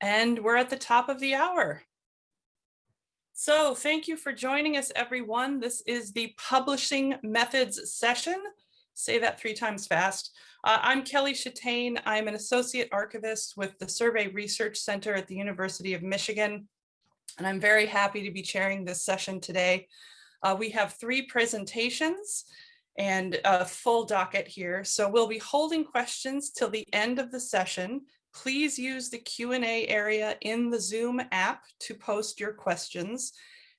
And we're at the top of the hour. So thank you for joining us, everyone. This is the Publishing Methods session. Say that three times fast. Uh, I'm Kelly Chatain. I'm an associate archivist with the Survey Research Center at the University of Michigan. And I'm very happy to be chairing this session today. Uh, we have three presentations and a full docket here. So we'll be holding questions till the end of the session. Please use the Q&A area in the Zoom app to post your questions.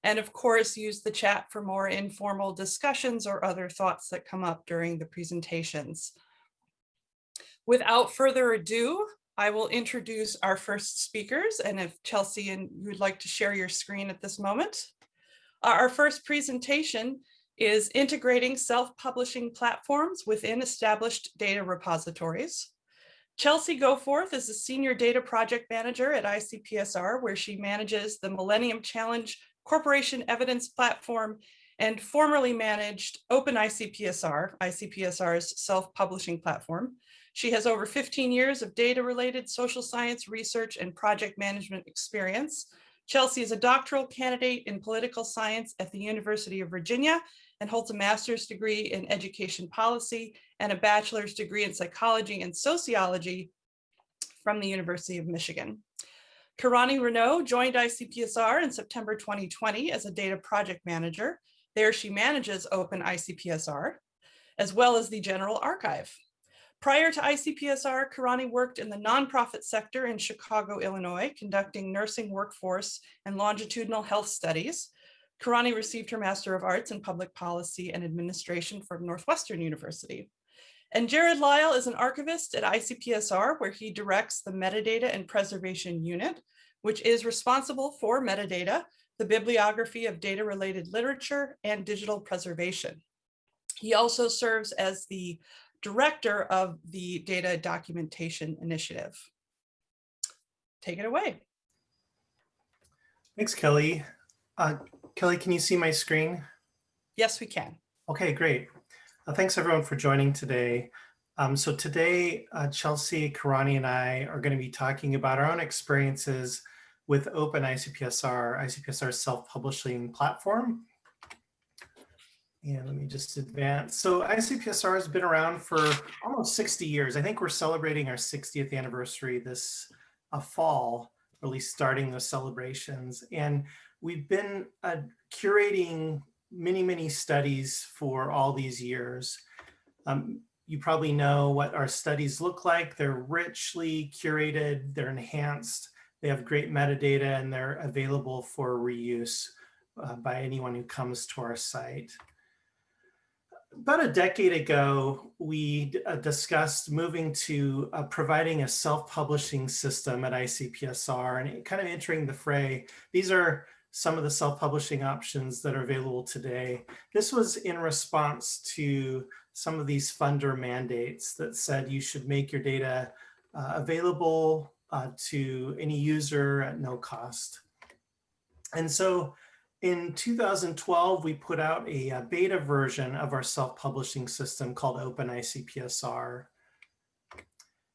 And of course, use the chat for more informal discussions or other thoughts that come up during the presentations. Without further ado, I will introduce our first speakers. And if Chelsea and you would like to share your screen at this moment. Uh, our first presentation is integrating self-publishing platforms within established data repositories. Chelsea Goforth is a senior data project manager at ICPSR, where she manages the Millennium Challenge Corporation Evidence Platform and formerly managed Open ICPSR, ICPSR's self-publishing platform. She has over 15 years of data-related social science research and project management experience. Chelsea is a doctoral candidate in political science at the University of Virginia and holds a master's degree in education policy and a bachelor's degree in psychology and sociology from the University of Michigan. Karani Renault joined ICPSR in September 2020 as a data project manager. There she manages Open ICPSR, as well as the General Archive. Prior to ICPSR, Karani worked in the nonprofit sector in Chicago, Illinois, conducting nursing workforce and longitudinal health studies, Karani received her Master of Arts in Public Policy and Administration from Northwestern University. And Jared Lyle is an archivist at ICPSR, where he directs the Metadata and Preservation Unit, which is responsible for metadata, the bibliography of data-related literature, and digital preservation. He also serves as the director of the Data Documentation Initiative. Take it away. Thanks, Kelly. Uh, Kelly, can you see my screen? Yes, we can. Okay, great. Uh, thanks everyone for joining today. Um, so today, uh, Chelsea, Karani, and I are going to be talking about our own experiences with Open ICPSR, ICPSR's self-publishing platform. And let me just advance. So ICPSR has been around for almost 60 years. I think we're celebrating our 60th anniversary this uh, fall, or at least starting those celebrations. And we've been uh, curating many, many studies for all these years. Um, you probably know what our studies look like. They're richly curated, they're enhanced, they have great metadata, and they're available for reuse uh, by anyone who comes to our site. About a decade ago, we uh, discussed moving to uh, providing a self-publishing system at ICPSR and kind of entering the fray. These are some of the self-publishing options that are available today. This was in response to some of these funder mandates that said you should make your data uh, available uh, to any user at no cost. And so in 2012, we put out a, a beta version of our self-publishing system called OpenICPSR.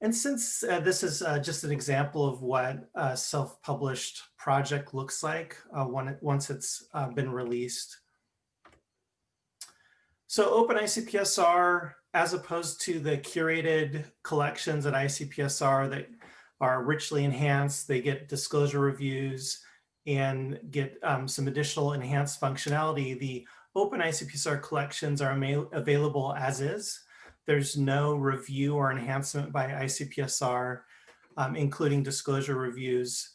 And since uh, this is uh, just an example of what a self-published project looks like uh, when it, once it's uh, been released. So OpenICPSR, as opposed to the curated collections at ICPSR that are richly enhanced, they get disclosure reviews and get um, some additional enhanced functionality. The OpenICPSR collections are available as is. There's no review or enhancement by ICPSR, um, including disclosure reviews,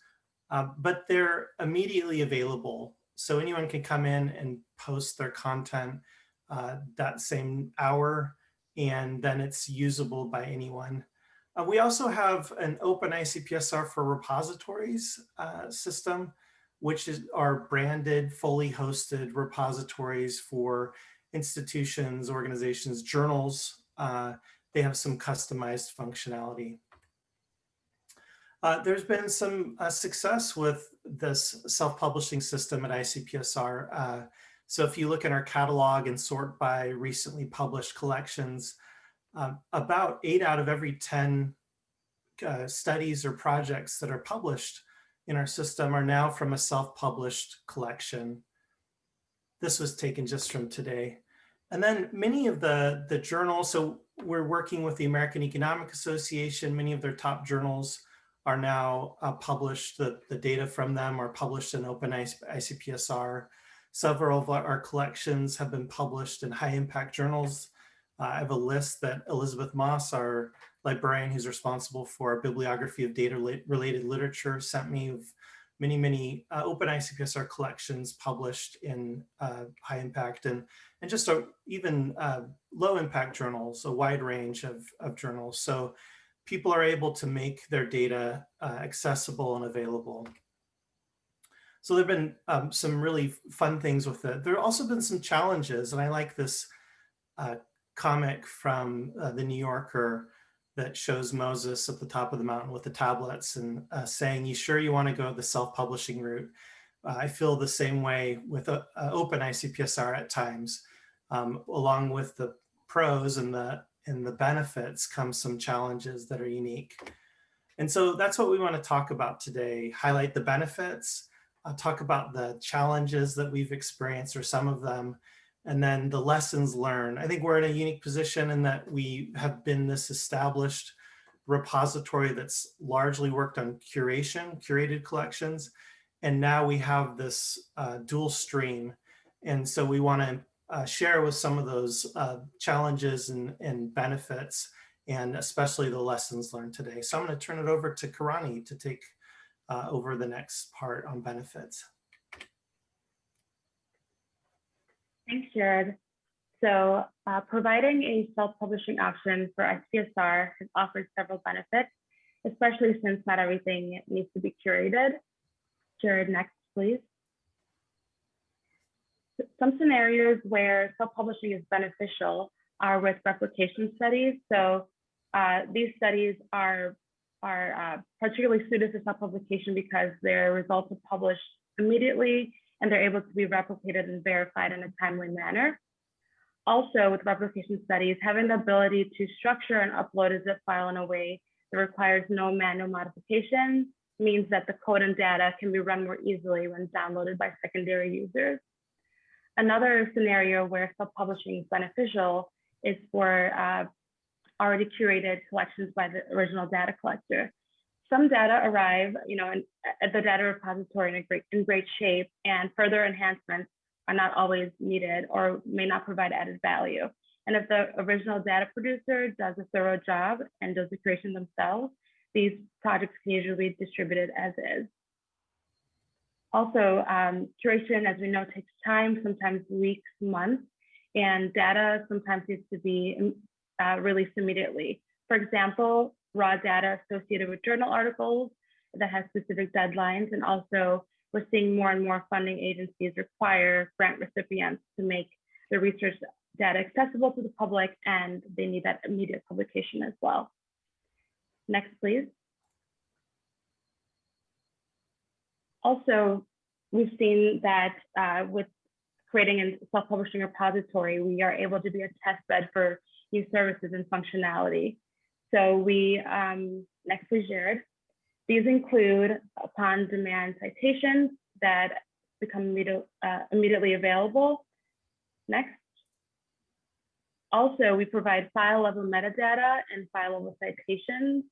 uh, but they're immediately available. So anyone can come in and post their content uh, that same hour, and then it's usable by anyone. Uh, we also have an open ICPSR for repositories uh, system, which is our branded, fully hosted repositories for institutions, organizations, journals, uh, they have some customized functionality. Uh, there's been some uh, success with this self-publishing system at ICPSR. Uh, so if you look at our catalog and sort by recently published collections, um, about eight out of every 10 uh, studies or projects that are published in our system are now from a self-published collection. This was taken just from today. And then many of the, the journals, so we're working with the American Economic Association, many of their top journals are now uh, published, the, the data from them are published in Open ICPSR. Several of our collections have been published in high impact journals. Uh, I have a list that Elizabeth Moss, our librarian who's responsible for our bibliography of data related literature sent me of many, many uh, open ICPSR collections published in uh, high impact and, and just a, even uh, low impact journals, a wide range of, of journals. So people are able to make their data uh, accessible and available. So there have been um, some really fun things with it. There have also been some challenges, and I like this uh, comic from uh, the New Yorker that shows Moses at the top of the mountain with the tablets and uh, saying, you sure you want to go the self-publishing route? Uh, I feel the same way with uh, open ICPSR at times. Um, along with the pros and the, and the benefits come some challenges that are unique. And so that's what we want to talk about today, highlight the benefits, uh, talk about the challenges that we've experienced or some of them, and then the lessons learned. I think we're in a unique position in that we have been this established repository that's largely worked on curation, curated collections. And now we have this uh, dual stream. And so we want to uh, share with some of those uh, challenges and, and benefits, and especially the lessons learned today. So I'm going to turn it over to Karani to take uh, over the next part on benefits. Thanks, Jared. So uh, providing a self-publishing option for ICPSR has offered several benefits, especially since not everything needs to be curated. Jared, next, please. Some scenarios where self-publishing is beneficial are with replication studies. So uh, these studies are, are uh, particularly suited for self-publication because their results are published immediately and they're able to be replicated and verified in a timely manner. Also, with replication studies, having the ability to structure and upload a zip file in a way that requires no manual modification means that the code and data can be run more easily when downloaded by secondary users. Another scenario where self-publishing is beneficial is for uh, already curated collections by the original data collector some data arrive, you know, in, at the data repository in, a great, in great shape and further enhancements are not always needed or may not provide added value. And if the original data producer does a thorough job and does the creation themselves, these projects can usually be distributed as is. Also, um, curation, as we know, takes time, sometimes weeks, months, and data sometimes needs to be uh, released immediately. For example, raw data associated with journal articles that has specific deadlines. And also we're seeing more and more funding agencies require grant recipients to make the research data accessible to the public and they need that immediate publication as well. Next, please. Also, we've seen that uh, with creating a self-publishing repository, we are able to be a test bed for new services and functionality. So we, um, next we shared, These include upon demand citations that become uh, immediately available. Next. Also, we provide file level metadata and file level citations.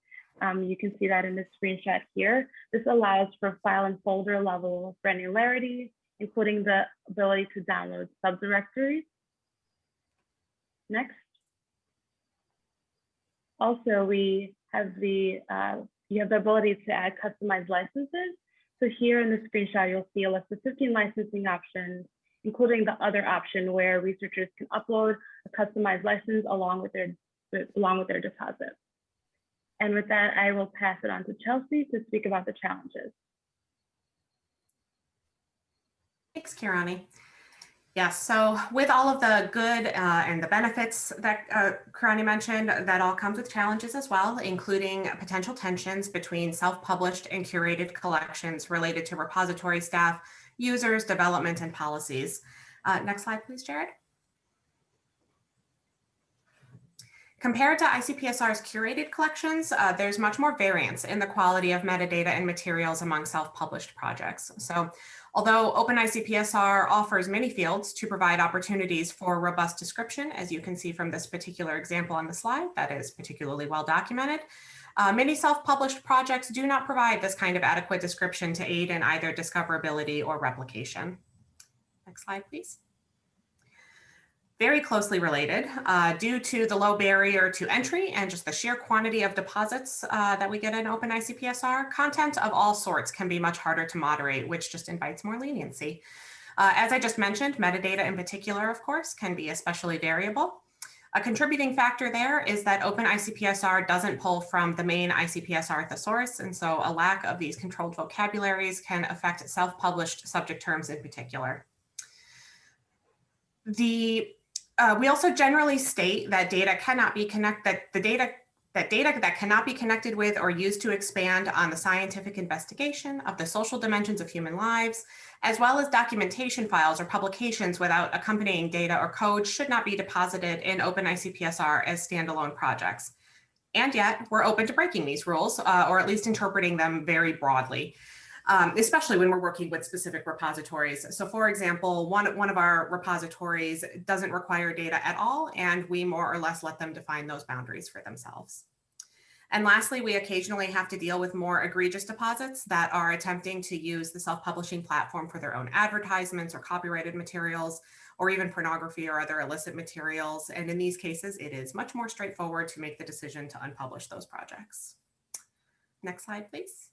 Um, you can see that in the screenshot here. This allows for file and folder level granularity, including the ability to download subdirectories. Next. Also, we have the, uh, you have the ability to add customized licenses. So here in the screenshot, you'll see a list of 15 licensing options, including the other option where researchers can upload a customized license along with their, along with their deposit. And with that, I will pass it on to Chelsea to speak about the challenges. Thanks, Karani. Yes, so with all of the good uh, and the benefits that uh, Karani mentioned, that all comes with challenges as well, including potential tensions between self-published and curated collections related to repository staff, users, development, and policies. Uh, next slide, please, Jared. Compared to ICPSR's curated collections, uh, there's much more variance in the quality of metadata and materials among self-published projects. So although OpenICPSR offers many fields to provide opportunities for robust description, as you can see from this particular example on the slide, that is particularly well documented, uh, many self-published projects do not provide this kind of adequate description to aid in either discoverability or replication. Next slide, please very closely related uh, due to the low barrier to entry and just the sheer quantity of deposits uh, that we get in open ICPSR, content of all sorts can be much harder to moderate, which just invites more leniency. Uh, as I just mentioned, metadata in particular, of course, can be especially variable. A contributing factor there is that open ICPSR doesn't pull from the main ICPSR thesaurus, and so a lack of these controlled vocabularies can affect self-published subject terms in particular. The uh, we also generally state that data cannot be connect that the data that data that cannot be connected with or used to expand on the scientific investigation of the social dimensions of human lives, as well as documentation files or publications without accompanying data or code should not be deposited in OpenICPSR as standalone projects. And yet we're open to breaking these rules uh, or at least interpreting them very broadly um, especially when we're working with specific repositories. So for example, one, one of our repositories doesn't require data at all, and we more or less let them define those boundaries for themselves. And lastly, we occasionally have to deal with more egregious deposits that are attempting to use the self-publishing platform for their own advertisements or copyrighted materials, or even pornography or other illicit materials. And in these cases, it is much more straightforward to make the decision to unpublish those projects. Next slide, please.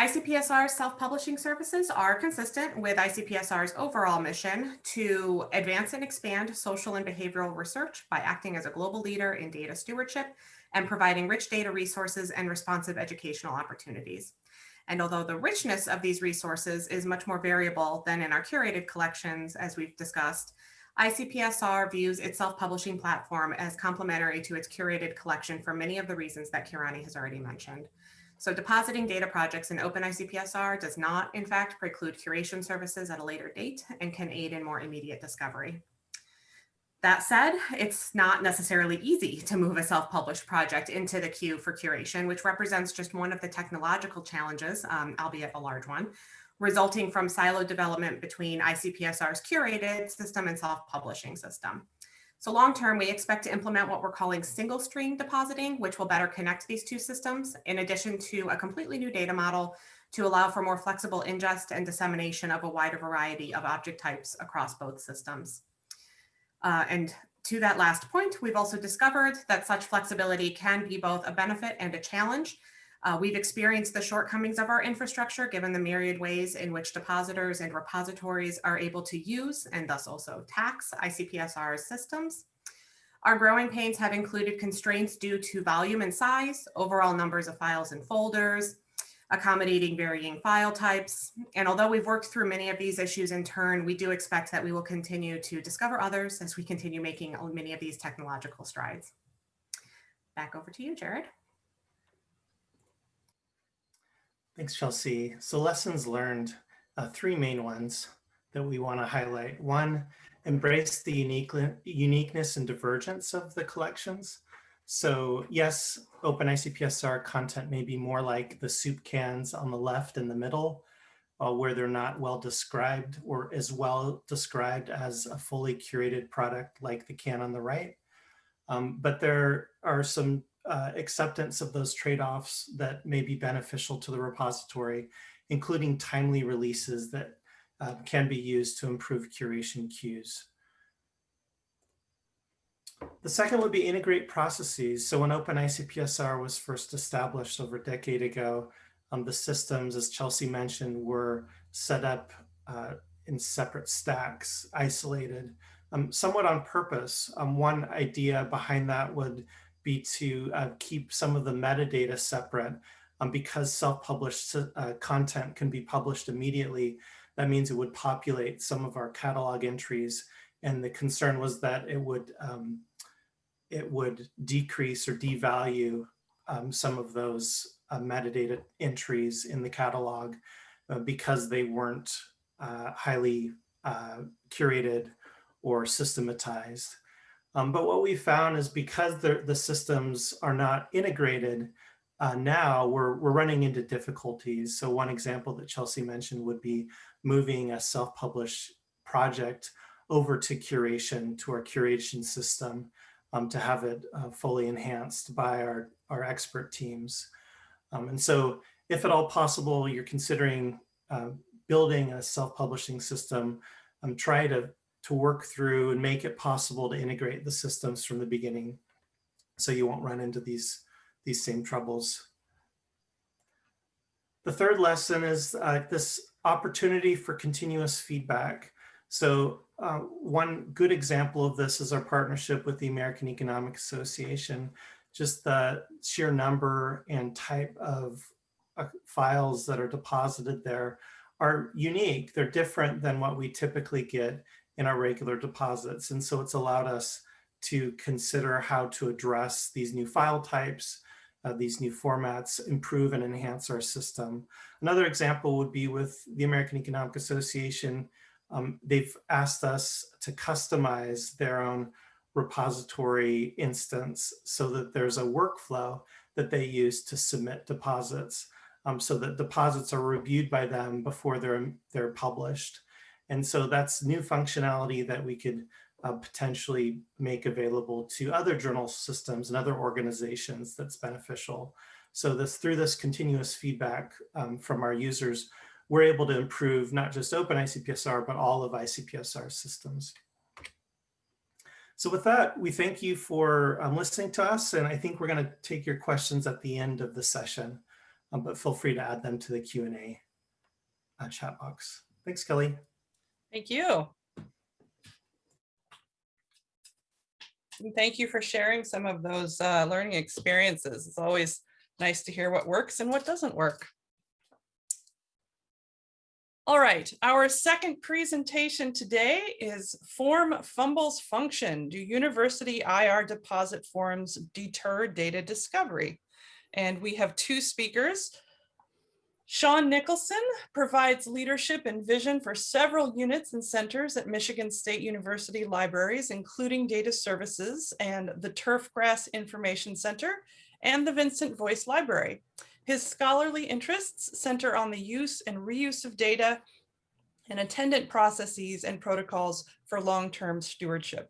ICPSR's self-publishing services are consistent with ICPSR's overall mission to advance and expand social and behavioral research by acting as a global leader in data stewardship and providing rich data resources and responsive educational opportunities. And although the richness of these resources is much more variable than in our curated collections, as we've discussed, ICPSR views its self-publishing platform as complementary to its curated collection for many of the reasons that Karani has already mentioned. So depositing data projects in OpenICPSR does not, in fact, preclude curation services at a later date and can aid in more immediate discovery. That said, it's not necessarily easy to move a self-published project into the queue for curation, which represents just one of the technological challenges, um, albeit a large one, resulting from siloed development between ICPSR's curated system and self-publishing system. So long term, we expect to implement what we're calling single stream depositing, which will better connect these two systems, in addition to a completely new data model to allow for more flexible ingest and dissemination of a wider variety of object types across both systems. Uh, and to that last point, we've also discovered that such flexibility can be both a benefit and a challenge, uh, we've experienced the shortcomings of our infrastructure given the myriad ways in which depositors and repositories are able to use and thus also tax ICPSR systems. Our growing pains have included constraints due to volume and size, overall numbers of files and folders, accommodating varying file types. And although we've worked through many of these issues in turn, we do expect that we will continue to discover others as we continue making many of these technological strides. Back over to you, Jared. Thanks, Chelsea. So lessons learned, uh, three main ones that we want to highlight. One, embrace the unique, uniqueness and divergence of the collections. So yes, Open ICPSR content may be more like the soup cans on the left and the middle, uh, where they're not well described or as well described as a fully curated product like the can on the right. Um, but there are some uh, acceptance of those trade-offs that may be beneficial to the repository, including timely releases that uh, can be used to improve curation queues. The second would be integrate processes. So when OpenICPSR was first established over a decade ago, um, the systems, as Chelsea mentioned, were set up uh, in separate stacks, isolated, um, somewhat on purpose. Um, one idea behind that would be to uh, keep some of the metadata separate um, because self-published uh, content can be published immediately. That means it would populate some of our catalog entries. And the concern was that it would, um, it would decrease or devalue um, some of those uh, metadata entries in the catalog uh, because they weren't uh, highly uh, curated or systematized. Um, but what we found is because the, the systems are not integrated, uh, now we're, we're running into difficulties. So one example that Chelsea mentioned would be moving a self-published project over to curation, to our curation system, um, to have it uh, fully enhanced by our, our expert teams. Um, and so if at all possible, you're considering uh, building a self-publishing system, um, try to, to work through and make it possible to integrate the systems from the beginning so you won't run into these, these same troubles. The third lesson is uh, this opportunity for continuous feedback. So uh, one good example of this is our partnership with the American Economic Association. Just the sheer number and type of uh, files that are deposited there are unique. They're different than what we typically get in our regular deposits. And so it's allowed us to consider how to address these new file types, uh, these new formats, improve and enhance our system. Another example would be with the American Economic Association. Um, they've asked us to customize their own repository instance so that there's a workflow that they use to submit deposits um, so that deposits are reviewed by them before they're, they're published. And so that's new functionality that we could uh, potentially make available to other journal systems and other organizations that's beneficial. So this through this continuous feedback um, from our users, we're able to improve not just open ICPSR, but all of ICPSR systems. So with that, we thank you for um, listening to us. And I think we're going to take your questions at the end of the session, um, but feel free to add them to the Q&A uh, chat box. Thanks, Kelly. Thank you. And thank you for sharing some of those uh, learning experiences. It's always nice to hear what works and what doesn't work. All right, our second presentation today is Form Fumbles Function. Do university IR deposit forms deter data discovery? And we have two speakers. Shawn Nicholson provides leadership and vision for several units and centers at Michigan State University libraries, including data services and the Turfgrass Information Center and the Vincent Voice Library. His scholarly interests center on the use and reuse of data and attendant processes and protocols for long-term stewardship.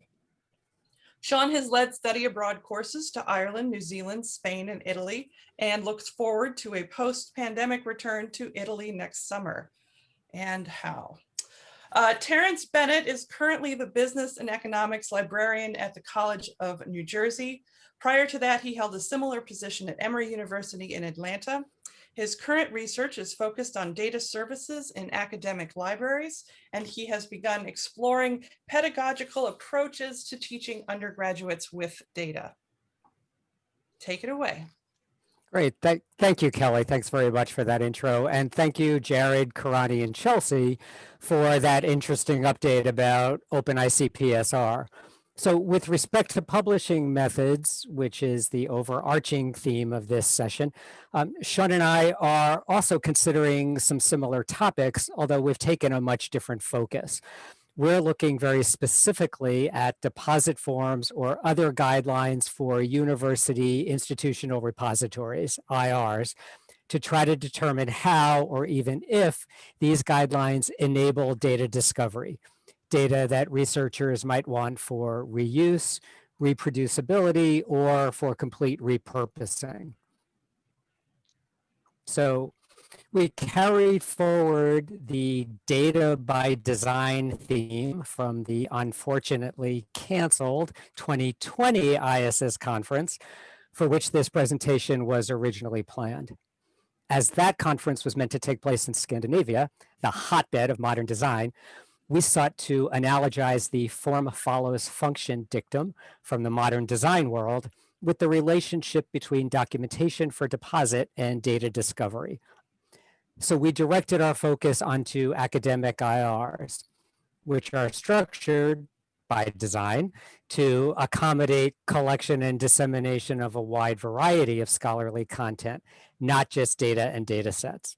Shawn has led study abroad courses to Ireland, New Zealand, Spain, and Italy, and looks forward to a post-pandemic return to Italy next summer. And how? Uh, Terrence Bennett is currently the business and economics librarian at the College of New Jersey. Prior to that, he held a similar position at Emory University in Atlanta. His current research is focused on data services in academic libraries, and he has begun exploring pedagogical approaches to teaching undergraduates with data. Take it away. Great. Th thank you, Kelly. Thanks very much for that intro. And thank you, Jared, Karani, and Chelsea for that interesting update about OpenICPSR. So with respect to publishing methods, which is the overarching theme of this session, um, Shawn and I are also considering some similar topics, although we've taken a much different focus. We're looking very specifically at deposit forms or other guidelines for university institutional repositories, IRs, to try to determine how or even if these guidelines enable data discovery data that researchers might want for reuse, reproducibility, or for complete repurposing. So we carried forward the data by design theme from the unfortunately canceled 2020 IASSIST conference for which this presentation was originally planned. As that conference was meant to take place in Scandinavia, the hotbed of modern design, we sought to analogize the form follows function dictum from the modern design world with the relationship between documentation for deposit and data discovery. So we directed our focus onto academic IRs, which are structured by design to accommodate collection and dissemination of a wide variety of scholarly content, not just data and data sets.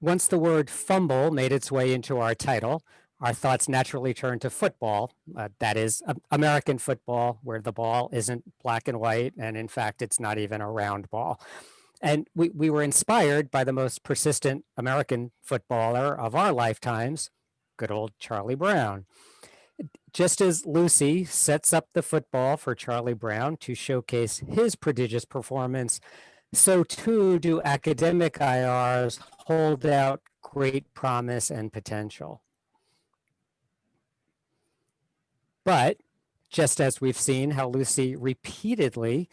Once the word fumble made its way into our title, our thoughts naturally turned to football. Uh, that is American football, where the ball isn't black and white. And in fact, it's not even a round ball. And we, we were inspired by the most persistent American footballer of our lifetimes, good old Charlie Brown. Just as Lucy sets up the football for Charlie Brown to showcase his prodigious performance, so too do academic IRs hold out great promise and potential. But just as we've seen how Lucy repeatedly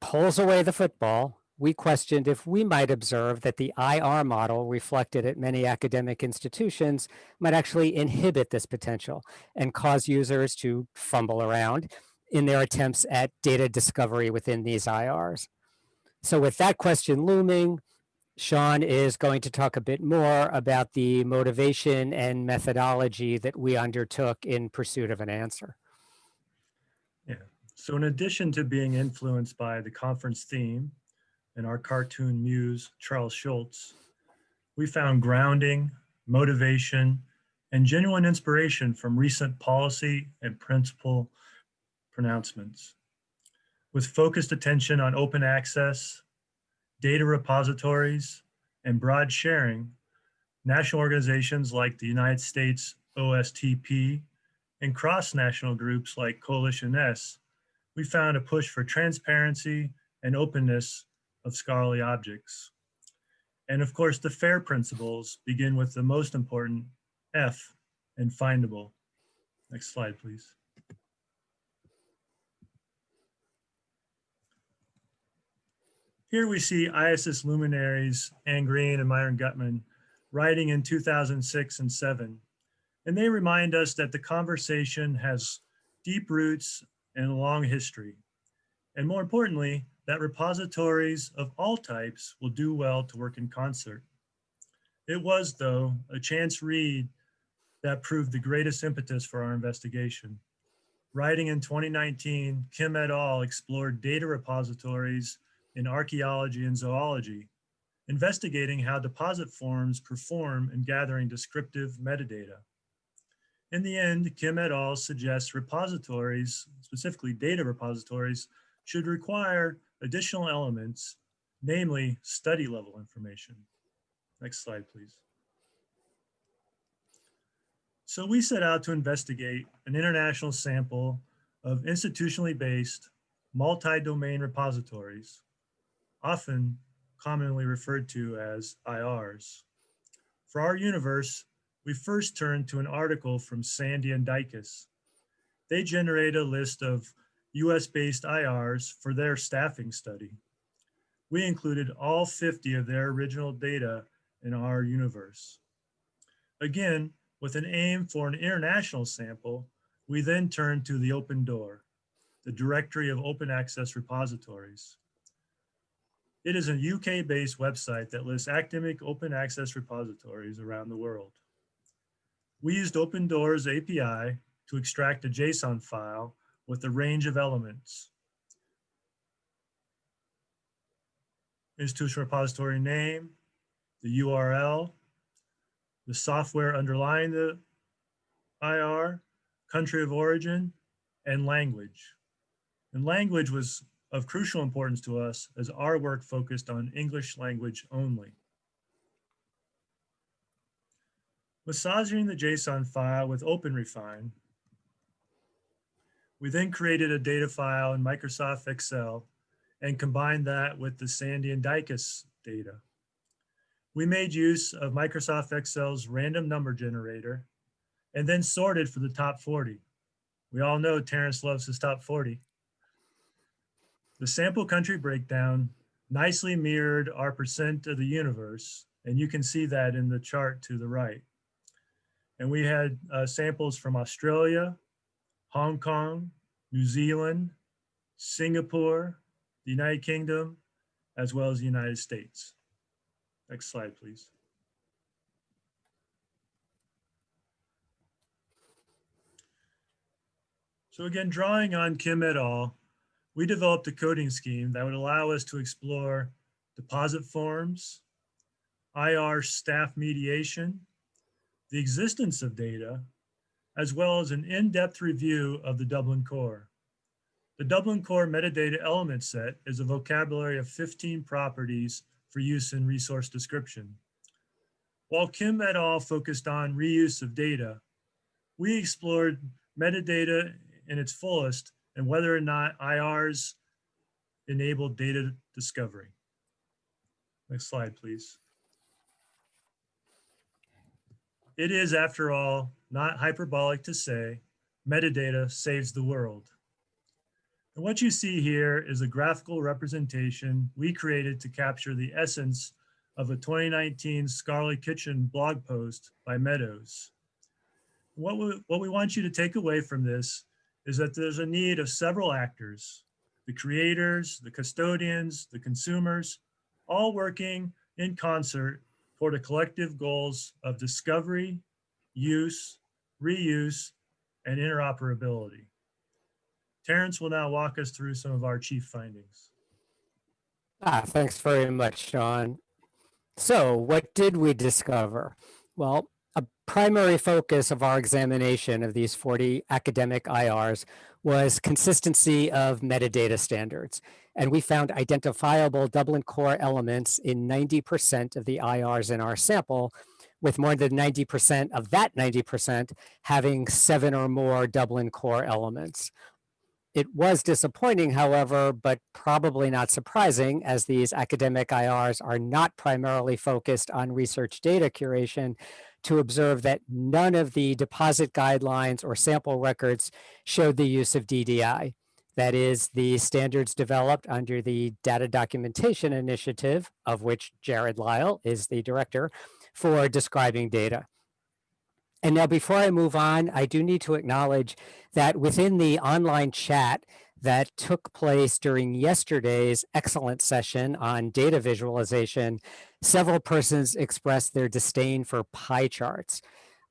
pulls away the football, we questioned if we might observe that the IR model reflected at many academic institutions might actually inhibit this potential and cause users to fumble around in their attempts at data discovery within these IRs. So with that question looming, Shawn is going to talk a bit more about the motivation and methodology that we undertook in pursuit of an answer. Yeah, so in addition to being influenced by the conference theme and our cartoon muse, Charles Schulz, we found grounding, motivation, and genuine inspiration from recent policy and principle pronouncements. With focused attention on open access, data repositories, and broad sharing, national organizations like the United States OSTP and cross-national groups like Coalition S we found a push for transparency and openness of scholarly objects. And of course, the FAIR principles begin with the most important F and findable. Next slide, please. Here we see IASSIST luminaries Anne Green and Myron Gutmann writing in 2006 and 7. And they remind us that the conversation has deep roots and a long history. And more importantly, that repositories of all types will do well to work in concert. It was, though, a chance read that proved the greatest impetus for our investigation. Writing in 2019, Kim et al. explored data repositories in archaeology and zoology, investigating how deposit forms perform in gathering descriptive metadata. In the end, Kim et al. suggests repositories, specifically data repositories, should require additional elements, namely study level information. Next slide, please. So we set out to investigate an international sample of institutionally based multi-domain repositories, often commonly referred to as IRs. For our universe, we first turned to an article from Sandy and Dykas. They generate a list of US-based IRs for their staffing study. We included all 50 of their original data in our universe. Again, with an aim for an international sample, we then turned to the OpenDOAR, the directory of open access repositories. It is a UK-based website that lists academic open access repositories around the world. We used OpenDOAR's API to extract a JSON file with a range of elements. Institution repository name, the URL, the software underlying the IR, country of origin, and language. And language was of crucial importance to us as our work focused on English language only. Massaging the JSON file with OpenRefine, we then created a data file in Microsoft Excel and combined that with the Sandy and Dykas data. We made use of Microsoft Excel's random number generator and then sorted for the top 40. We all know Terrence loves his top 40. The sample country breakdown nicely mirrored our percent of the universe, and you can see that in the chart to the right. And we had uh, samples from Australia, Hong Kong, New Zealand, Singapore, the United Kingdom, as well as the United States. Next slide, please. So again, drawing on Kim et al., we developed a coding scheme that would allow us to explore deposit forms, IR staff mediation, the existence of data, as well as an in-depth review of the Dublin Core. The Dublin Core metadata element set is a vocabulary of 15 properties for use in resource description. While Kim et al. focused on reuse of data, we explored metadata in its fullest and whether or not IRs enable data discovery. Next slide, please. It is, after all, not hyperbolic to say metadata saves the world. And what you see here is a graphical representation we created to capture the essence of a 2019 Scholarly Kitchen blog post by Meadows. What we, what we want you to take away from this is that there's a need of several actors, the creators, the custodians, the consumers, all working in concert toward the collective goals of discovery, use, reuse, and interoperability. Terrence will now walk us through some of our chief findings. Ah, thanks very much, Shawn. So what did we discover? Well, a primary focus of our examination of these 40 academic IRs was consistency of metadata standards. And we found identifiable Dublin core elements in 90% of the IRs in our sample, with more than 90% of that 90% having seven or more Dublin core elements. It was disappointing, however, but probably not surprising as these academic IRs are not primarily focused on research data curation to observe that none of the deposit guidelines or sample records showed the use of DDI. That is the standards developed under the Data Documentation Initiative, of which Jared Lyle is the director, for describing data. And now before I move on, I do need to acknowledge that within the online chat that took place during yesterday's excellent session on data visualization, several persons expressed their disdain for pie charts.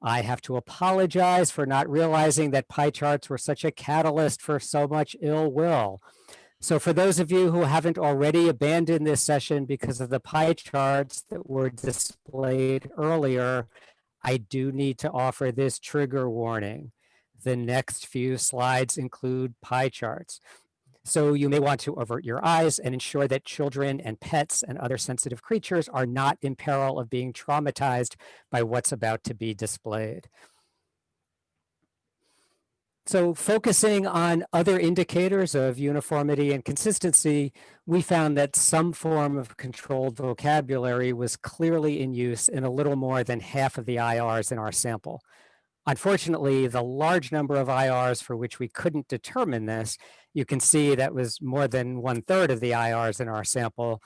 I have to apologize for not realizing that pie charts were such a catalyst for so much ill will. So for those of you who haven't already abandoned this session because of the pie charts that were displayed earlier, I do need to offer this trigger warning. The next few slides include pie charts. So you may want to avert your eyes and ensure that children and pets and other sensitive creatures are not in peril of being traumatized by what's about to be displayed. So focusing on other indicators of uniformity and consistency, we found that some form of controlled vocabulary was clearly in use in a little more than half of the IRs in our sample. Unfortunately, the large number of IRs for which we couldn't determine this, you can see that was more than one third of the IRs in our sample,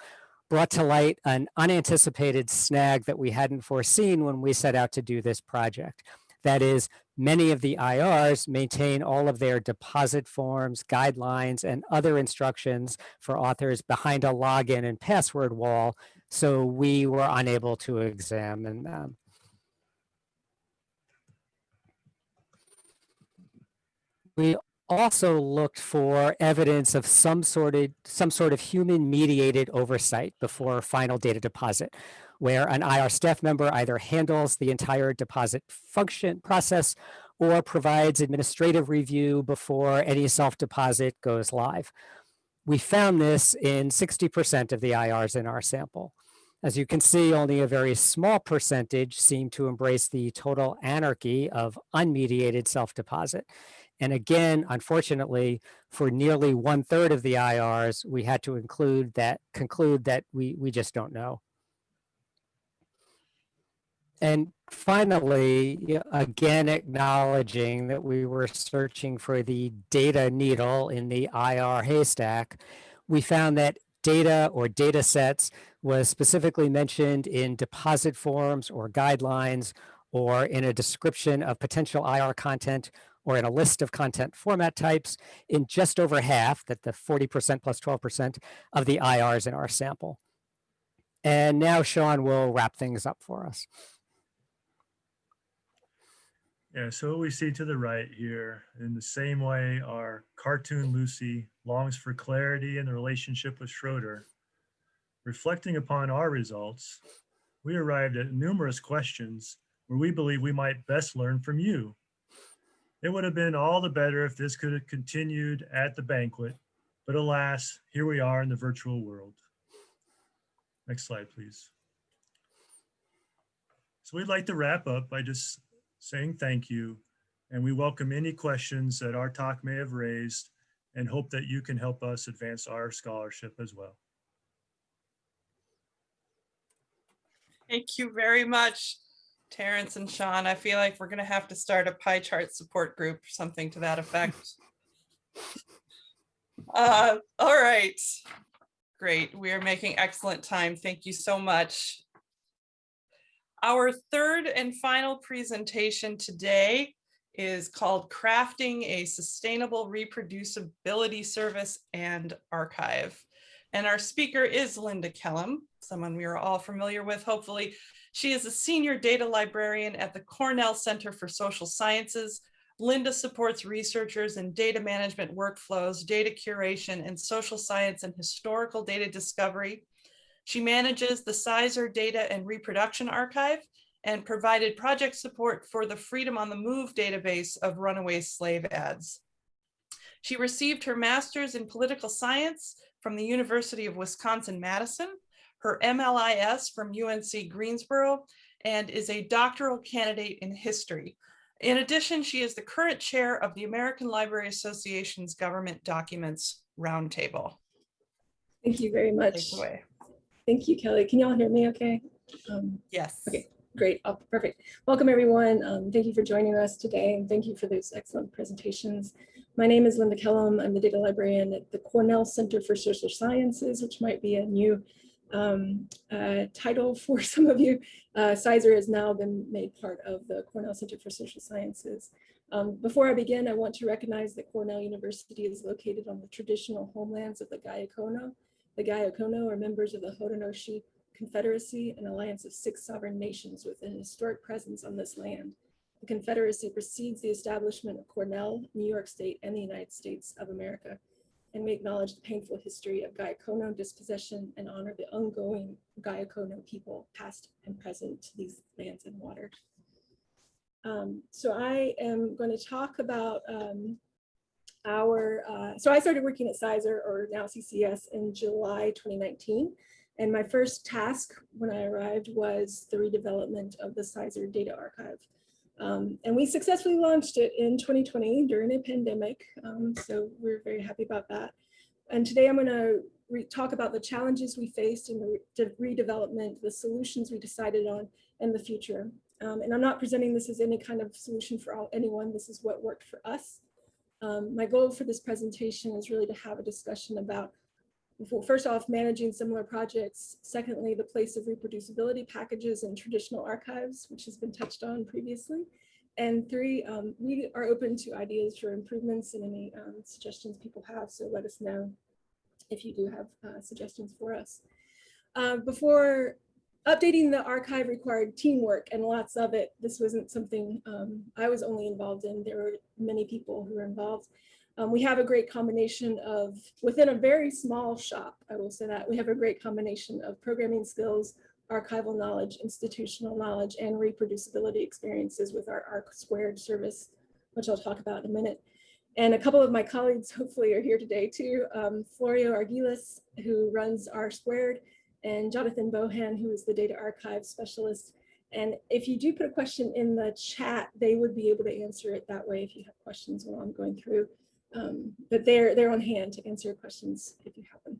brought to light an unanticipated snag that we hadn't foreseen when we set out to do this project. That is, many of the IRs maintain all of their deposit forms, guidelines, and other instructions for authors behind a login and password wall, so we were unable to examine them. We also looked for evidence of some sort of some sort of human mediated oversight before final data deposit where an IR staff member either handles the entire deposit function process or provides administrative review before any self-deposit goes live. We found this in 60% of the IRs in our sample. As you can see, only a very small percentage seem to embrace the total anarchy of unmediated self-deposit. And again, unfortunately, for nearly one third of the IRs, we had to include that conclude that we, we just don't know. And finally, again, acknowledging that we were searching for the data needle in the IR haystack, we found that data or data sets was specifically mentioned in deposit forms or guidelines or in a description of potential IR content or in a list of content format types in just over half, that the 40% plus 12% of the IRs in our sample. And now Shawn will wrap things up for us. Yeah, so what we see to the right here, in the same way our cartoon Lucy longs for clarity in the relationship with Schroeder. Reflecting upon our results, we arrived at numerous questions where we believe we might best learn from you. It would have been all the better if this could have continued at the banquet, but alas, here we are in the virtual world. Next slide, please. So we'd like to wrap up by just saying thank you, and we welcome any questions that our talk may have raised and hope that you can help us advance our scholarship as well. Thank you very much, Terrence and Shawn. I feel like we're gonna have to start a pie chart support group, something to that effect. Uh, all right. Great. We are making excellent time. Thank you so much. Our third and final presentation today is called Crafting a Sustainable Reproducibility Service and Archive. And our speaker is Linda Kellam, someone we are all familiar with, hopefully. She is a senior data librarian at the Cornell Center for Social Sciences. Linda supports researchers in data management workflows, data curation, and social science and historical data discovery. She manages the CISR Data and Reproduction Archive and provided project support for the Freedom on the Move database of runaway slave ads. She received her master's in political science from the University of Wisconsin-Madison, her MLIS from UNC Greensboro, and is a doctoral candidate in history. In addition, she is the current chair of the American Library Association's Government Documents Roundtable. Thank you very much. Thank you, Kelly. Can you all hear me okay? Um, Yes. Okay. Great, oh, perfect. Welcome, everyone. Um, Thank you for joining us today, and thank you for those excellent presentations. My name is Linda Kellam. I'm the data librarian at the Cornell Center for Social Sciences, which might be a new um, uh, title for some of you. Uh, CISR has now been made part of the Cornell Center for Social Sciences. Um, Before I begin, I want to recognize that Cornell University is located on the traditional homelands of the Gayakono. The Gayakono are members of the Haudenosaunee Confederacy, an alliance of six sovereign nations with an historic presence on this land. The Confederacy precedes the establishment of Cornell, New York State, and the United States of America. And we acknowledge the painful history of Gayakono dispossession and honor the ongoing Gayakono people, past and present to these lands and waters. Um, so I am going to talk about um, our, uh, so I started working at CISR or now CCS in July 2019. And my first task when I arrived was the redevelopment of the CISR data archive. Um, and we successfully launched it in 2020 during a pandemic. Um, so we're very happy about that. And today I'm going to talk about the challenges we faced in the re redevelopment, the solutions we decided on, and the future. Um, and I'm not presenting this as any kind of solution for all, anyone. This is what worked for us. Um, my goal for this presentation is really to have a discussion about first off, managing similar projects. Secondly, the place of reproducibility packages in traditional archives, which has been touched on previously. And three, um, we are open to ideas for improvements and any um, suggestions people have. So let us know if you do have uh, suggestions for us. Uh, before updating the archive required teamwork and lots of it. This wasn't something um, I was only involved in. There were many people who were involved. Um, we have a great combination of, within a very small shop, I will say that, we have a great combination of programming skills, archival knowledge, institutional knowledge, and reproducibility experiences with our ARC squared service, which I'll talk about in a minute. And a couple of my colleagues hopefully are here today too. Um, Florio Arguillas, who runs R squared, and Jonathan Bohan, who is the data archive specialist. And if you do put a question in the chat, they would be able to answer it that way if you have questions while I'm going through. Um, but they're, they're on hand to answer questions if you have them.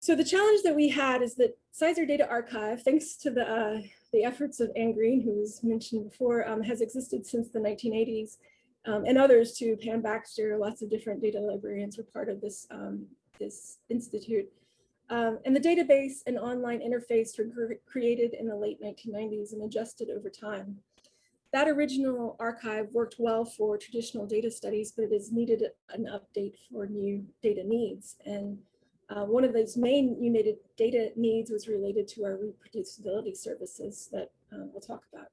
So the challenge that we had is that CISR Data Archive, thanks to the, uh, the efforts of Anne Green, who was mentioned before, um, has existed since the 1980s, um, and others too, Pam Baxter, lots of different data librarians were part of this, um, this institute. Um, and the database and online interface were created in the late 1990s and adjusted over time. That original archive worked well for traditional data studies, but it has needed an update for new data needs. And uh, one of those main united data needs was related to our reproducibility services that uh, we'll talk about.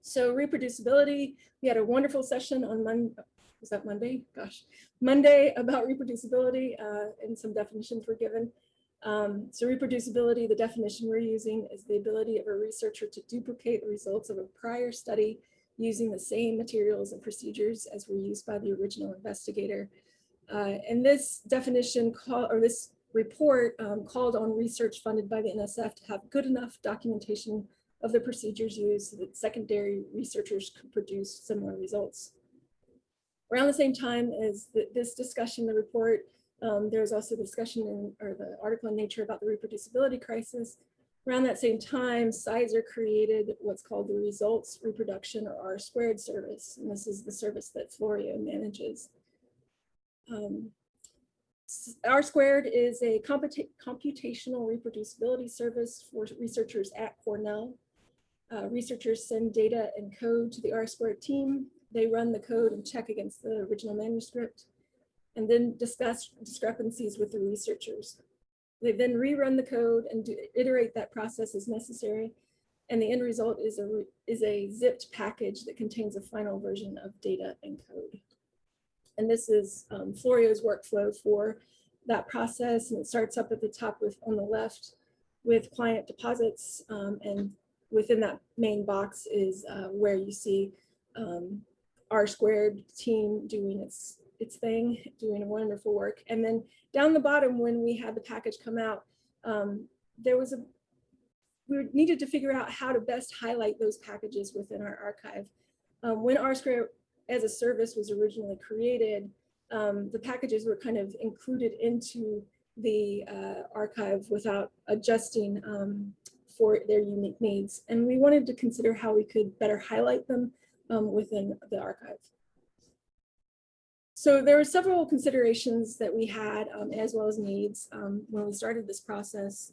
So reproducibility, we had a wonderful session on Monday, was that Monday? Gosh, Monday about reproducibility uh, and some definitions were given. Um, so reproducibility, the definition we're using is the ability of a researcher to duplicate the results of a prior study using the same materials and procedures as were used by the original investigator. Uh, and this definition call or this report um, called on research funded by the NSF to have good enough documentation of the procedures used so that secondary researchers could produce similar results. Around the same time as th this discussion, the report, um, there was also discussion in, or the article in Nature about the reproducibility crisis. Around that same time, CISR created what's called the Results Reproduction or R squared service. And this is the service that Florio manages. Um, R squared is a computa computational reproducibility service for researchers at Cornell. Uh, researchers send data and code to the R squared team. They run the code and check against the original manuscript and then discuss discrepancies with the researchers. They then rerun the code and iterate that process as necessary. And the end result is a, is a zipped package that contains a final version of data and code. And this is um, Florio's workflow for that process. And it starts up at the top with on the left with client deposits. Um, and within that main box is uh, where you see um, R squared team doing its its thing, doing wonderful work. And then down the bottom, when we had the package come out, um, there was a, we needed to figure out how to best highlight those packages within our archive. Um, when R Square as a service was originally created, um, the packages were kind of included into the uh, archive without adjusting um, for their unique needs. And we wanted to consider how we could better highlight them um, within the archive. So there were several considerations that we had um, as well as needs um, when we started this process.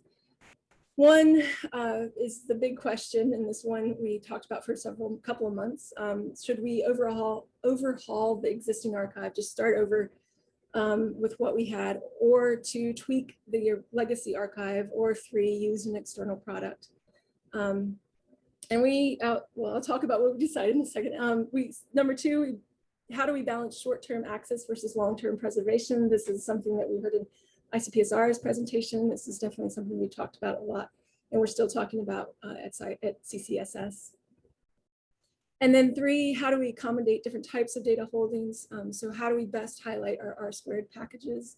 One uh, is the big question, and this one we talked about for several couple of months. Um, should we overhaul overhaul the existing archive, just start over um, with what we had, or to tweak the legacy archive, or three, use an external product? Um, and we, uh, well, I'll talk about what we decided in a second. Um, we number two, we how do we balance short-term access versus long-term preservation? This is something that we heard in ICPSR's presentation. This is definitely something we talked about a lot, and we're still talking about uh, at, at CCSS. And then three, how do we accommodate different types of data holdings? Um, so how do we best highlight our R squared packages?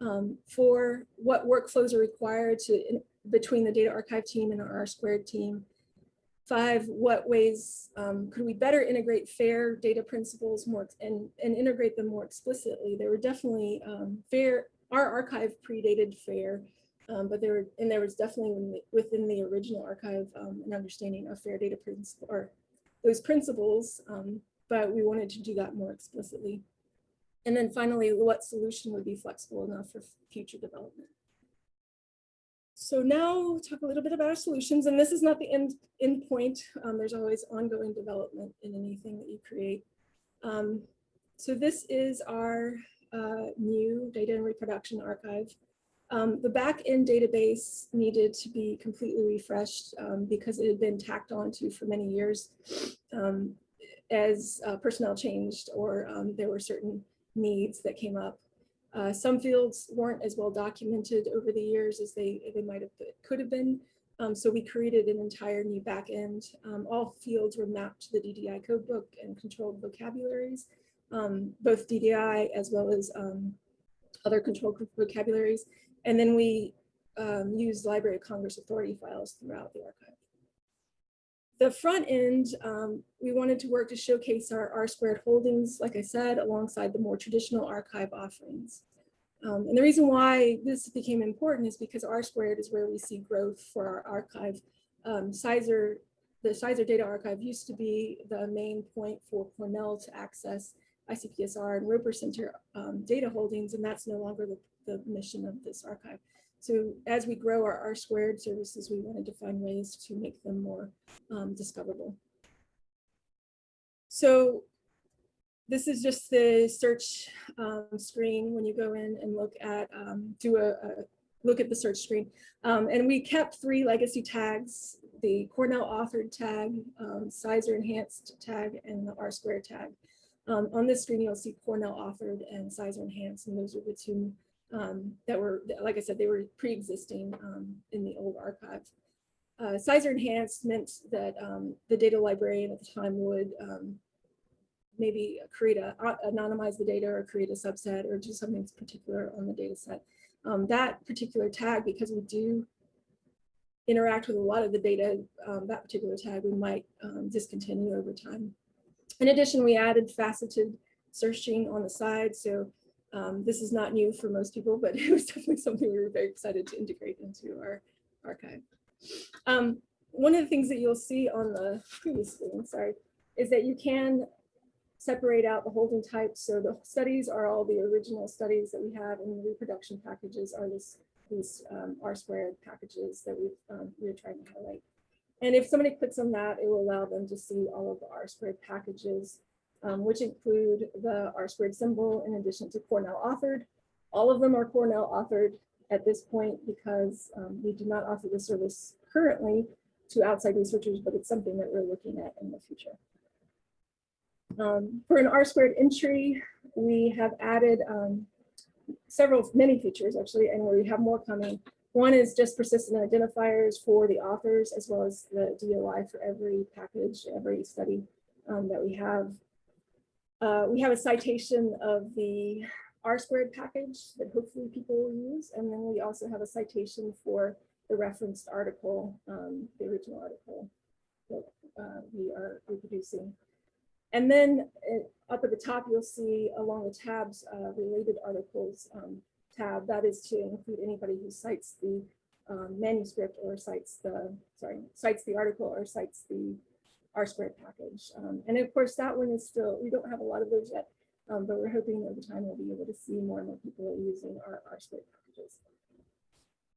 Um, four, what workflows are required to in, between the data archive team and our R squared team? Five, what ways um, could we better integrate FAIR data principles more and, and integrate them more explicitly? There were definitely um, FAIR, our archive predated FAIR, um, but there were, and there was definitely within the original archive um, an understanding of FAIR data principle or those principles, um, but we wanted to do that more explicitly. And then finally, what solution would be flexible enough for future development? So now we'll talk a little bit about our solutions, and this is not the end, end point. Um, there's always ongoing development in anything that you create. Um, so this is our uh, new data and reproduction archive. Um, the back-end database needed to be completely refreshed um, because it had been tacked onto for many years um, as uh, personnel changed or um, there were certain needs that came up. Uh, some fields weren't as well documented over the years as they, they might have could have been. Um, so we created an entire new backend. Um, all fields were mapped to the DDI codebook and controlled vocabularies, um, both DDI as well as um, other controlled vocabularies. And then we um, used Library of Congress Authority files throughout the archive. The front end, um, we wanted to work to showcase our R squared holdings, like I said, alongside the more traditional archive offerings. Um, and the reason why this became important is because R squared is where we see growth for our archive. Um, CISR, the CISR data archive used to be the main point for Cornell to access ICPSR and Roper Center um, data holdings, and that's no longer the, the mission of this archive. So as we grow our R squared services, we wanted to find ways to make them more um, discoverable. So this is just the search um, screen when you go in and look at, um, do a, a, look at the search screen. Um, and we kept three legacy tags, the Cornell authored tag, um, CISR enhanced tag, and the R squared tag. Um, on this screen, you'll see Cornell authored and CISR enhanced, and those are the two um, that were, like I said, they were pre-existing um, in the old archive. Uh, CISR enhanced meant that um, the data librarian at the time would um, maybe create a, a- anonymize the data or create a subset or do something particular on the data set. Um, that particular tag, because we do interact with a lot of the data, um, that particular tag we might um, discontinue over time. In addition, we added faceted searching on the side. So um, this is not new for most people, but it was definitely something we were very excited to integrate into our archive. Um, one of the things that you'll see on the previous screen, sorry, is that you can separate out the holding types. So the studies are all the original studies that we have and the reproduction packages are this, these um, R squared packages that we've, um, we're trying to highlight. And if somebody clicks on that, it will allow them to see all of the R squared packages, um, which include the R squared symbol in addition to Cornell authored. All of them are Cornell authored at this point because um, we do not offer the service currently to outside researchers, but it's something that we're looking at in the future. Um, for an R squared entry, we have added um, several, many features actually, and we have more coming. One is just persistent identifiers for the authors as well as the DOI for every package, every study um, that we have. Uh, we have a citation of the R squared package that hopefully people will use. And then we also have a citation for the referenced article, um, the original article that uh, we are reproducing. And then uh, up at the top, you'll see along the tabs, uh, related articles um, tab. That is to include anybody who cites the um, manuscript or cites the, sorry, cites the article or cites the R squared package. Um, and of course, that one is still, we don't have a lot of those yet, um, but we're hoping over time we'll be able to see more and more people using our R squared packages.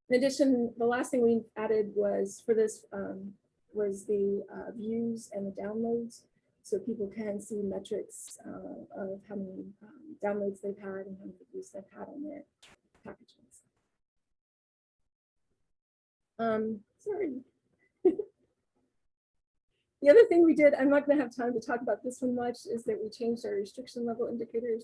In addition, the last thing we added was for this um, was the uh, views and the downloads. So people can see metrics uh, of how many um, downloads they've had and how many views they've had on their packages. Um, sorry. The other thing we did, I'm not going to have time to talk about this one much, is that we changed our restriction level indicators.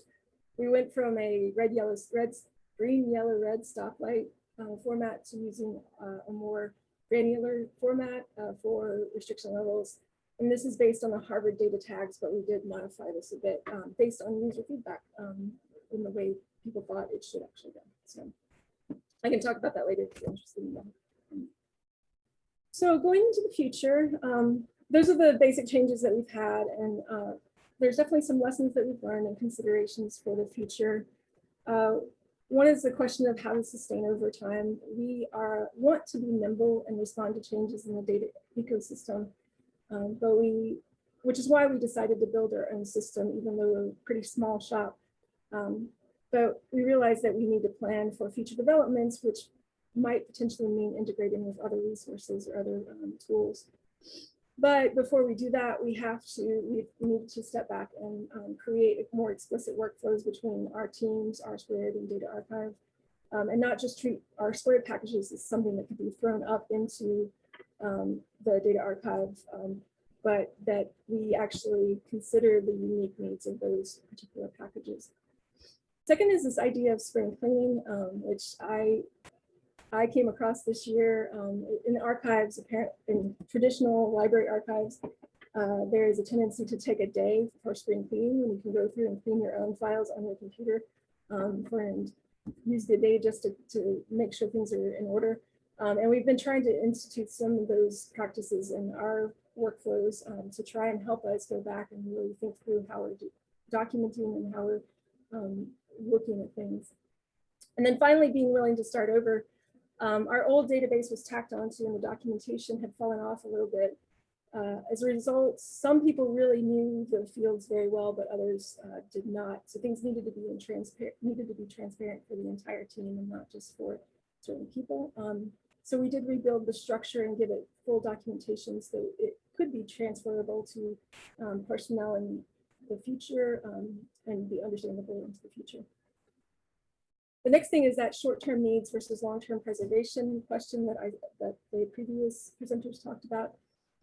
We went from a red, yellow, red, green, yellow, red stoplight uh, format to using uh, a more granular format uh, for restriction levels. And this is based on the Harvard data tags, but we did modify this a bit um, based on user feedback um, in the way people thought it should actually go. So I can talk about that later if you're interested in that. So going into the future, um, those are the basic changes that we've had. And uh, there's definitely some lessons that we've learned and considerations for the future. Uh, one is the question of how to sustain over time. We are want to be nimble and respond to changes in the data ecosystem. Um, but we, which is why we decided to build our own system, even though we're a pretty small shop. Um, but we realized that we need to plan for future developments, which might potentially mean integrating with other resources or other um, tools. But before we do that, we have to, we need to step back and um, create more explicit workflows between our teams, R squared and data archive, um, and not just treat R squared packages as something that could be thrown up into um, the data archive, um, but that we actually consider the unique needs of those particular packages. Second is this idea of spring cleaning, um, which I I came across this year um, in the archives, apparent in traditional library archives. Uh, there is a tendency to take a day for spring cleaning when you can go through and clean your own files on your computer um, and use the day just to, to make sure things are in order. Um, and we've been trying to institute some of those practices in our workflows um, to try and help us go back and really think through how we're documenting and how we're um, looking at things. And then finally, being willing to start over. Um, our old database was tacked onto and the documentation had fallen off a little bit. Uh, as a result, some people really knew the fields very well, but others uh, did not. So things needed to be in transparent, needed to be transparent for the entire team and not just for certain people. Um, so we did rebuild the structure and give it full documentation so it could be transferable to um, personnel in the future um, and be understandable into the future. The next thing is that short-term needs versus long-term preservation question that I that the previous presenters talked about.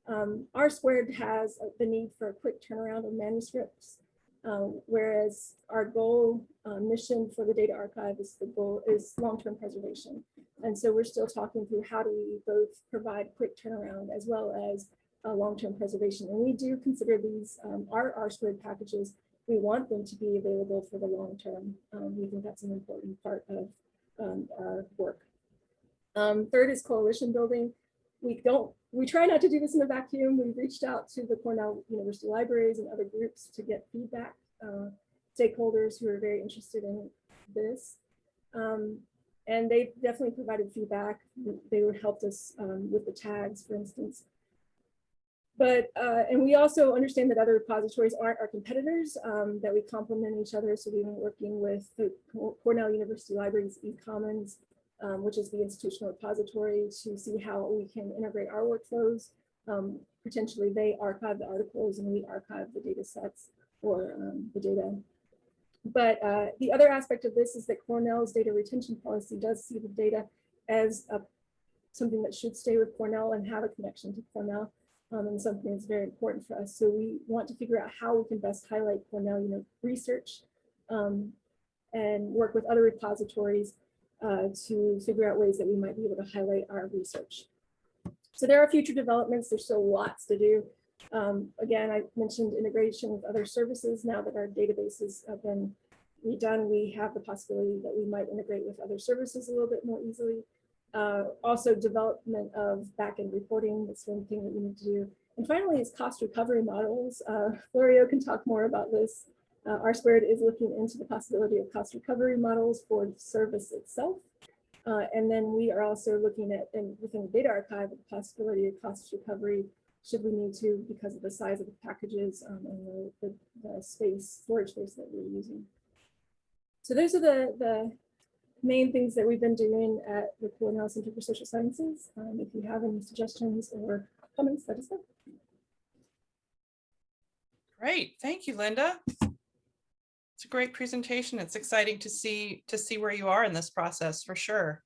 Um, R squared has the need for a quick turnaround of manuscripts. Uh, whereas our goal, uh, mission for the data archive is the goal is long-term preservation. And so we're still talking through how do we both provide quick turnaround as well as uh, long-term preservation. And we do consider these um, our R squared packages. We want them to be available for the long term. Um, we think that's an important part of um, our work. Um, third is coalition building. We don't, we try not to do this in a vacuum. We've reached out to the Cornell University libraries and other groups to get feedback, uh, stakeholders who are very interested in this. Um, and they definitely provided feedback. They helped us um, with the tags, for instance. But, uh, and we also understand that other repositories aren't our competitors, um, that we complement each other. So we've been working with the Cornell University Libraries eCommons, um, which is the institutional repository to see how we can integrate our workflows. Um, potentially they archive the articles and we archive the data sets or um, the data. But uh, the other aspect of this is that Cornell's data retention policy does see the data as a, something that should stay with Cornell and have a connection to Cornell um, and something that's very important for us. So we want to figure out how we can best highlight Cornell you know, research um, and work with other repositories uh, to figure out ways that we might be able to highlight our research. So there are future developments. There's still lots to do. Um, again, I mentioned integration with other services. Now that our databases have been redone, we have the possibility that we might integrate with other services a little bit more easily. Uh, also development of backend reporting, that's one thing that we need to do. And finally is cost recovery models. Uh, Florio can talk more about this. Uh, R squared is looking into the possibility of cost recovery models for the service itself. Uh, and then we are also looking at, and within the data archive, the possibility of cost recovery should we need to because of the size of the packages um, and the, the, the, space, storage space that we're using. So those are the, the main things that we've been doing at the Cornell Center for Social Sciences. Um, if you have any suggestions or comments, let us know. Great, thank you, Linda. It's a great presentation. It's exciting to see to see where you are in this process for sure.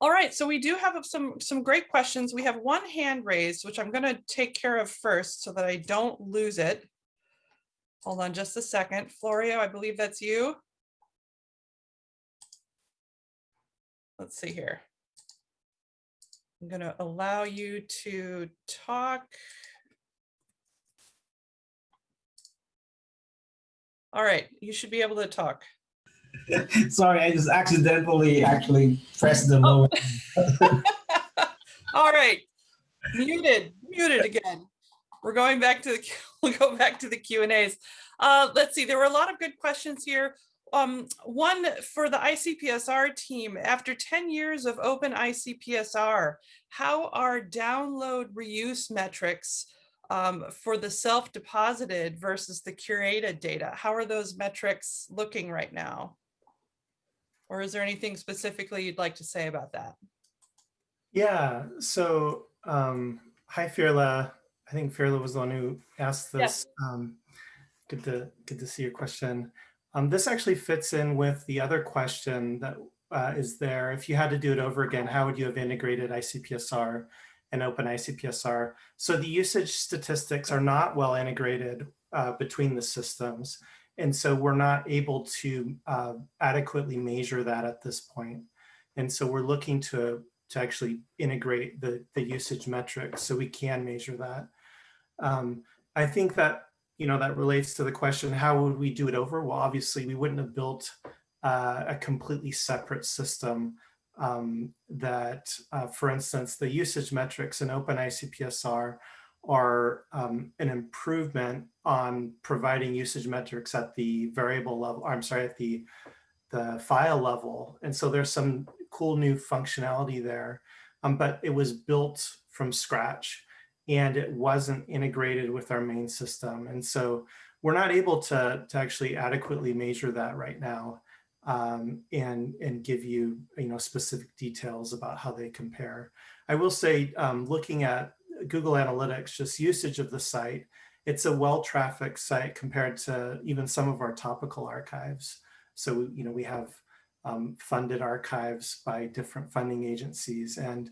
All right, so we do have some some great questions. We have one hand raised, which I'm going to take care of first so that I don't lose it. Hold on just a second. Florio, I believe that's you. Let's see here. I'm going to allow you to talk. All right, you should be able to talk. Sorry, I just accidentally actually pressed the Oh. lower. All right, muted, muted again. We're going back to the, we'll go back to the Q and As. Uh, let's see, there were a lot of good questions here. Um, one for the ICPSR team, after 10 years of open ICPSR, how are download reuse metrics um, for the self-deposited versus the curated data? How are those metrics looking right now? Or is there anything specifically you'd like to say about that? Yeah, so um, hi Firla. I think Firla was the one who asked this. Yes. Um, good to good to see your question. Um, this actually fits in with the other question that uh, is there. If you had to do it over again, how would you have integrated ICPSR and Open ICPSR? So the usage statistics are not well integrated uh, between the systems. And so we're not able to uh, adequately measure that at this point. And so we're looking to, to actually integrate the, the usage metrics so we can measure that. Um, I think that, you know, that relates to the question, how would we do it over? Well, obviously we wouldn't have built uh, a completely separate system um, that, uh, for instance, the usage metrics in OpenICPSR are um, an improvement on providing usage metrics at the variable level, I'm sorry, at the, the file level. And so there's some cool new functionality there, um, but it was built from scratch and it wasn't integrated with our main system. And so we're not able to, to actually adequately measure that right now um, and, and give you, you know, specific details about how they compare. I will say, um, looking at Google Analytics, just usage of the site, it's a well-trafficked site compared to even some of our topical archives. So, you know, we have um, funded archives by different funding agencies. And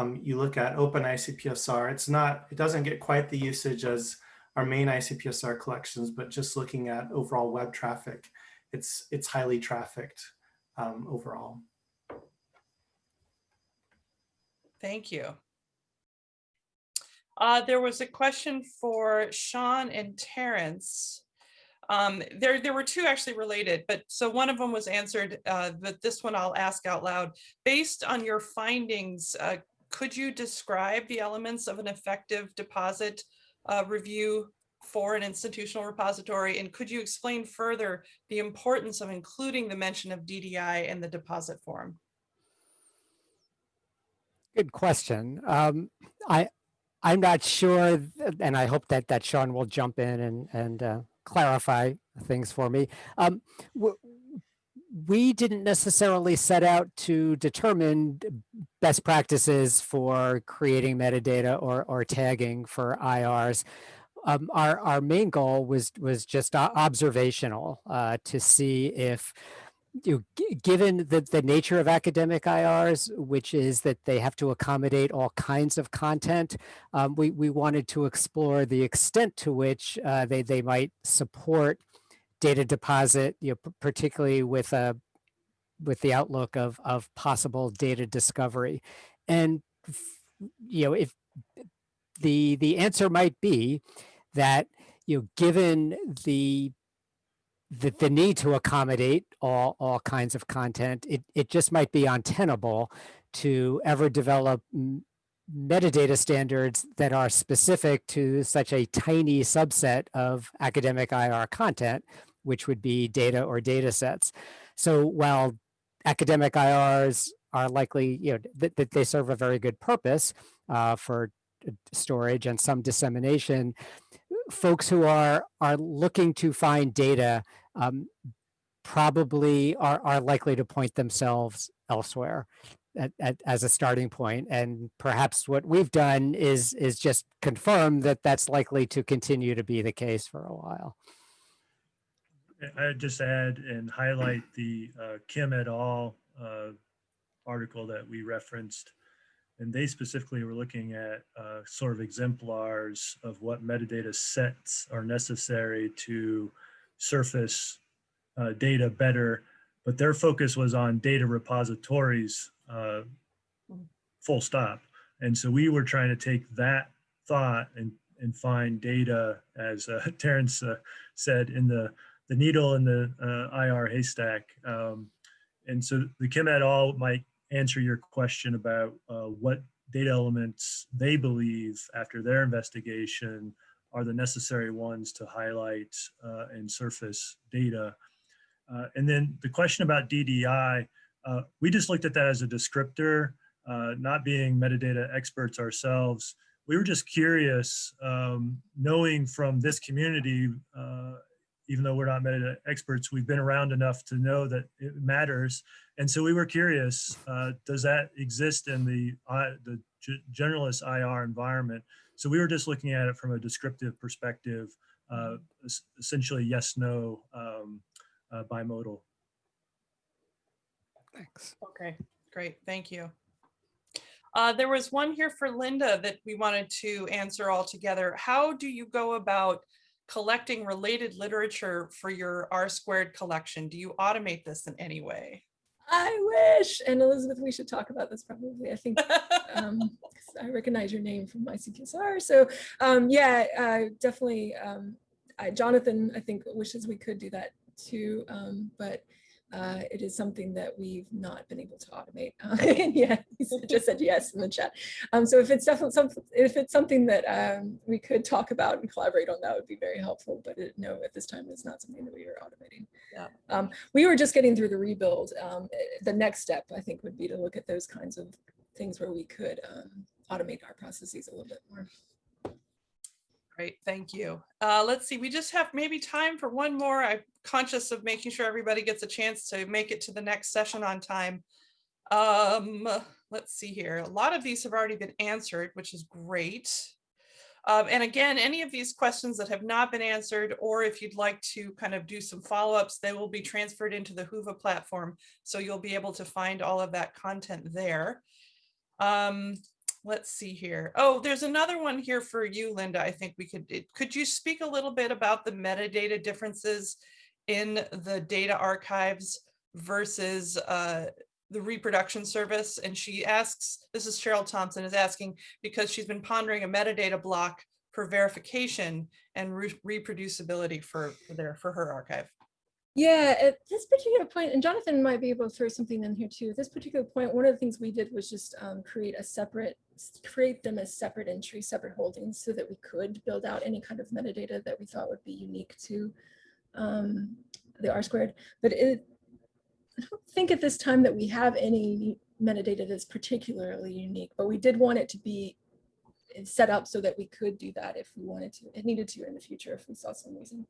um, you look at Open ICPSR, it's not, it doesn't get quite the usage as our main ICPSR collections, but just looking at overall web traffic, it's, it's highly trafficked um, overall. Thank you. Uh, there was a question for Shawn and Terrence. Um, there, there were two actually related, but so one of them was answered, uh, but this one I'll ask out loud. Based on your findings, uh, could you describe the elements of an effective deposit uh, review for an institutional repository? And could you explain further the importance of including the mention of DDI in the deposit form? Good question. Um, I, I'm not sure, and I hope that, that Shawn will jump in and, and uh, clarify things for me. Um, we didn't necessarily set out to determine best practices for creating metadata or, or tagging for IRs. Um, our, our main goal was, was just observational uh, to see if you know, given the, the nature of academic IRs, which is that they have to accommodate all kinds of content, um, we, we wanted to explore the extent to which uh, they, they might support data deposit, you know, particularly with a with the outlook of, of possible data discovery. And, you know, if the, the answer might be that, you know, given the the, the need to accommodate all, all kinds of content, it, it just might be untenable to ever develop metadata standards that are specific to such a tiny subset of academic IR content, which would be data or data sets. So while academic IRs are likely, you know, that, that they serve a very good purpose uh, for uh, storage and some dissemination, folks who are are looking to find data um, probably are, are likely to point themselves elsewhere at, at, as a starting point. And perhaps what we've done is is just confirm that that's likely to continue to be the case for a while. I- just add and highlight the uh, Kim et al. uh, article that we referenced. And they specifically were looking at uh, sort of exemplars of what metadata sets are necessary to surface uh, data better. But their focus was on data repositories, uh, full stop. And so we were trying to take that thought and, and find data, as uh, Terrence said, in the the needle in the uh, IR haystack. Um, and so the Kim et al. might answer your question about uh, what data elements they believe after their investigation are the necessary ones to highlight uh, and surface data. Uh, and then the question about DDI, uh, we just looked at that as a descriptor, uh, not being metadata experts ourselves. We were just curious, um, knowing from this community even though we're not metadata experts, we've been around enough to know that it matters. And so we were curious, uh, does that exist in the, uh, the generalist IR environment? So we were just looking at it from a descriptive perspective, uh, essentially yes, no, um, uh, bimodal. Thanks. Okay, great, thank you. Uh, there was one here for Linda that we wanted to answer all together. How do you go about collecting related literature for your R squared collection? Do you automate this in any way? I wish. And Elizabeth, we should talk about this probably. I think um, I recognize your name from ICPSR. So um, yeah, uh, definitely. Um, I, Jonathan, I think wishes we could do that too, um, but uh, it is something that we've not been able to automate. Uh, and yeah, he just said yes in the chat. Um, so if it's definitely something, if it's something that um, we could talk about and collaborate on, that would be very helpful. But it, no, at this time, it's not something that we are automating. Yeah. Um, we were just getting through the rebuild. Um, eh, the next step, I think, would be to look at those kinds of things where we could um, automate our processes a little bit more. Great, thank you. Uh, let's see, we just have maybe time for one more. I'm conscious of making sure everybody gets a chance to make it to the next session on time. Um, let's see here. A lot of these have already been answered, which is great. Um, and again, any of these questions that have not been answered, or if you'd like to kind of do some follow-ups, they will be transferred into the Whova platform. So you'll be able to find all of that content there. Um, let's see here. Oh, there's another one here for you, Linda. I think we could, could you speak a little bit about the metadata differences in the data archives versus uh, the reproduction service? And she asks, this is Cheryl Thompson is asking, because she's been pondering a metadata block for verification and re- reproducibility for, for their, for her archive. Yeah, at this particular point, and Jonathan might be able to throw something in here too. At this particular point, one of the things we did was just um, create a separate, create them as separate entries, separate holdings, so that we could build out any kind of metadata that we thought would be unique to um, the R squared. But it, I don't think at this time that we have any metadata that's particularly unique, but we did want it to be set up so that we could do that if we wanted to, it needed to in the future if we saw some reason.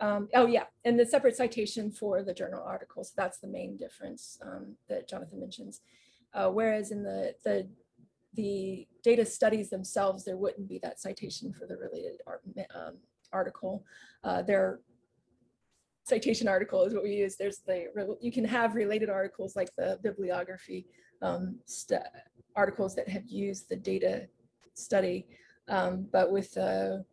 Um, oh yeah, and the separate citation for the journal articles, that's the main difference um, that Jonathan mentions. Uh, whereas in the, the, the data studies themselves, there wouldn't be that citation for the related art, um, article. Uh, their citation article is what we use. There's the, you can have related articles like the bibliography um, articles that have used the data study. Um, but with the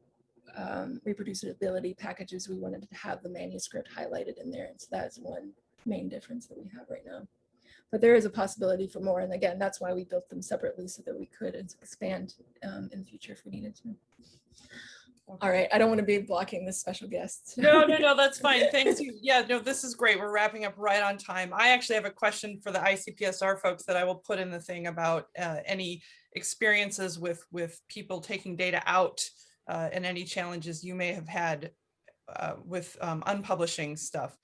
um, reproducibility packages, we wanted to have the manuscript highlighted in there. And so that's one main difference that we have right now. But there is a possibility for more. And again, that's why we built them separately so that we could expand um, in the future if we needed to. All right, I don't want to be blocking this special guest. No, no, no, that's fine. Thanks. you. Yeah, no, this is great. We're wrapping up right on time. I actually have a question for the ICPSR folks that I will put in the thing about uh, any experiences with, with people taking data out uh, and any challenges you may have had uh, with um, unpublishing stuff.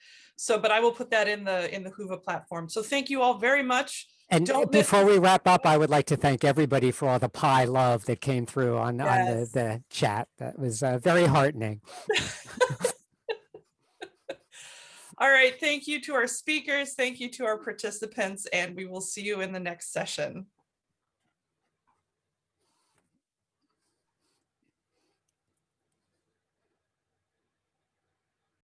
So, but I will put that in the, in the Whova platform. So thank you all very much. And Don't before we wrap up, I would like to thank everybody for all the pie love that came through on, on the, the chat. That was uh, very heartening. All right, thank you to our speakers. Thank you to our participants, and we will see you in the next session.